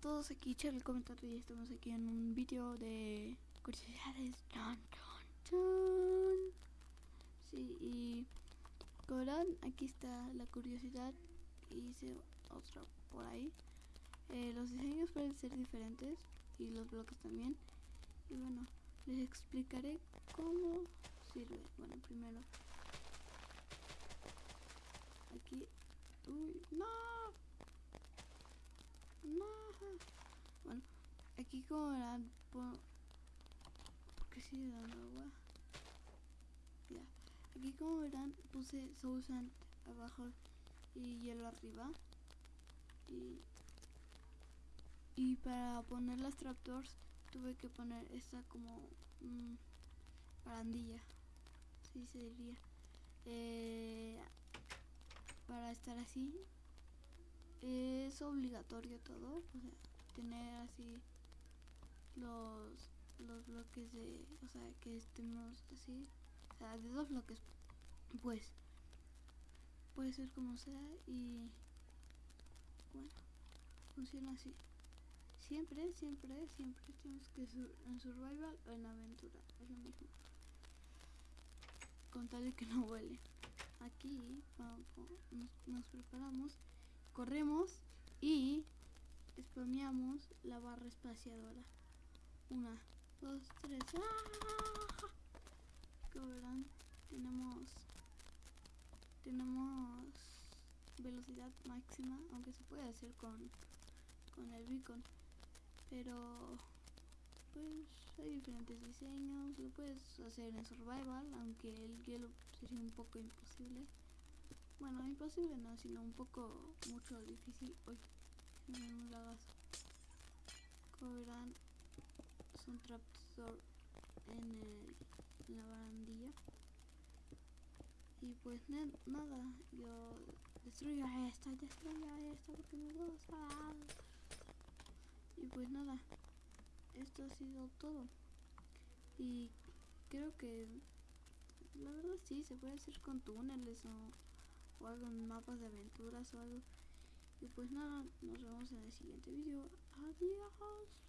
todos, aquí Charlie Comentario y estamos aquí en un vídeo de curiosidades. Chon, chon, chon. Sí, y como aquí está la curiosidad. Hice otra por ahí. Eh, los diseños pueden ser diferentes y los bloques también. Y bueno, les explicaré cómo sirve. Bueno, primero aquí. Uy, no. No. Bueno, aquí como verán, por, qué sigue dando agua? Ya. Aquí como verán, puse Sousant abajo y hielo arriba. Y, y para poner las trapdoors tuve que poner esta como mmm, barandilla. Así se diría. Eh, para estar así es obligatorio todo, o sea, tener así los, los bloques de, o sea, que estemos así, o sea, de dos bloques, pues, puede ser como sea y, bueno, funciona así. Siempre, siempre, siempre tenemos que sur en survival o en aventura, es lo mismo. Con tal de que no huele. Aquí nos, nos preparamos corremos y spameamos la barra espaciadora. Una, dos, tres. ¡Ah! Como verán, tenemos tenemos velocidad máxima, aunque se puede hacer con, con el beacon. Pero pues hay diferentes diseños, lo puedes hacer en survival, aunque el hielo sería un poco imposible. Bueno, imposible no, sino un poco mucho difícil. Uy, un lagazo. Como verán, son trapdoor en, el, en la barandilla. Y pues nada, yo destruyo esta, destruyo esta porque me gusta. Y pues nada, esto ha sido todo. Y creo que la verdad sí, se puede hacer con túneles o o algo en mapas de aventuras o algo. Y pues nada, nos vemos en el siguiente video. Adiós.